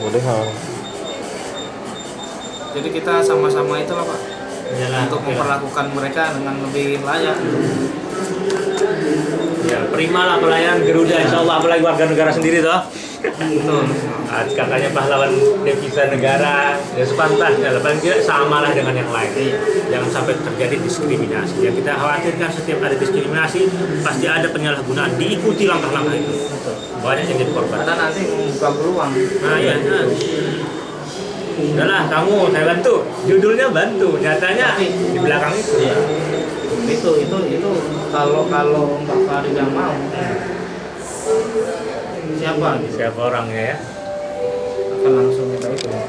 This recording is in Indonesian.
bolehan jadi kita sama-sama itulah pak. Iyalah, untuk memperlakukan mereka dengan lebih layak. Ya, prima lah pelayanan Garuda insya Allah. Apalagi warga negara sendiri toh. Betul. Ah, katanya pahlawan devisa negara ya sepantasnya. Lah paling tidak samalah dengan yang lain. Jangan sampai terjadi diskriminasi. Yang kita khawatirkan setiap ada diskriminasi pasti ada penyalahgunaan. Diikuti langkah-langkah itu. Banyak yang jadi korban. Karena nanti membuka peluang. Nah ya nah. udahlah kamu saya bantu. Judulnya bantu. Nyatanya di belakang itu. Iya. itu itu itu kalau kalau Mbak Farida mau siapa gitu? Siapa orangnya ya? Akan langsung